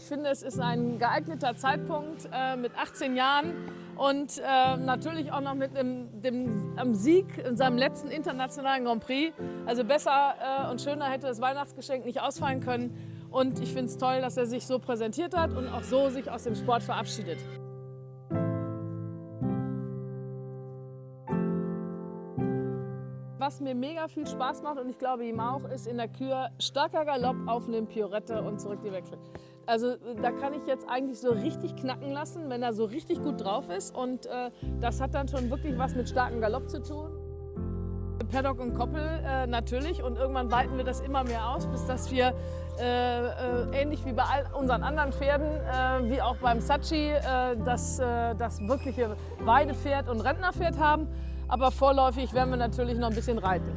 Ich finde, es ist ein geeigneter Zeitpunkt äh, mit 18 Jahren und äh, natürlich auch noch mit dem, dem am Sieg in seinem letzten internationalen Grand Prix. Also besser äh, und schöner hätte das Weihnachtsgeschenk nicht ausfallen können. Und ich finde es toll, dass er sich so präsentiert hat und auch so sich aus dem Sport verabschiedet. Was mir mega viel Spaß macht und ich glaube ihm auch, ist in der Kür starker Galopp aufnehmen, Piorette und zurück die Wechsel. Also da kann ich jetzt eigentlich so richtig knacken lassen, wenn er so richtig gut drauf ist und äh, das hat dann schon wirklich was mit starkem Galopp zu tun. Paddock und Koppel äh, natürlich und irgendwann weiten wir das immer mehr aus, bis dass wir äh, äh ähnlich wie bei all unseren anderen Pferden, äh, wie auch beim Sachi, äh, das, das wirkliche Weidepferd und Rentnerpferd haben. Aber vorläufig werden wir natürlich noch ein bisschen reiten.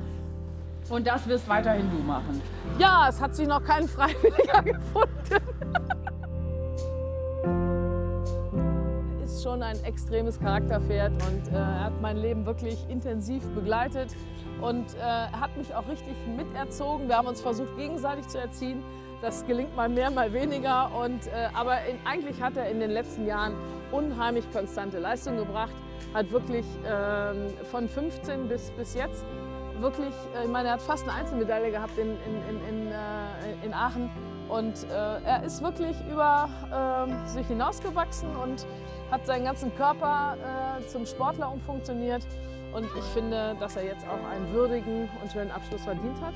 Und das wirst weiterhin du machen? Ja, es hat sich noch kein Freiwilliger gefunden. er ist schon ein extremes Charakterpferd und äh, er hat mein Leben wirklich intensiv begleitet und äh, hat mich auch richtig miterzogen. Wir haben uns versucht, gegenseitig zu erziehen. Das gelingt mal mehr, mal weniger. Und, äh, aber in, eigentlich hat er in den letzten Jahren unheimlich konstante Leistung gebracht. Hat wirklich ähm, von 15 bis, bis jetzt wirklich, äh, ich meine, er hat fast eine Einzelmedaille gehabt in, in, in, in, äh, in Aachen. Und äh, er ist wirklich über äh, sich hinausgewachsen und hat seinen ganzen Körper äh, zum Sportler umfunktioniert. Und ich finde, dass er jetzt auch einen würdigen und schönen Abschluss verdient hat.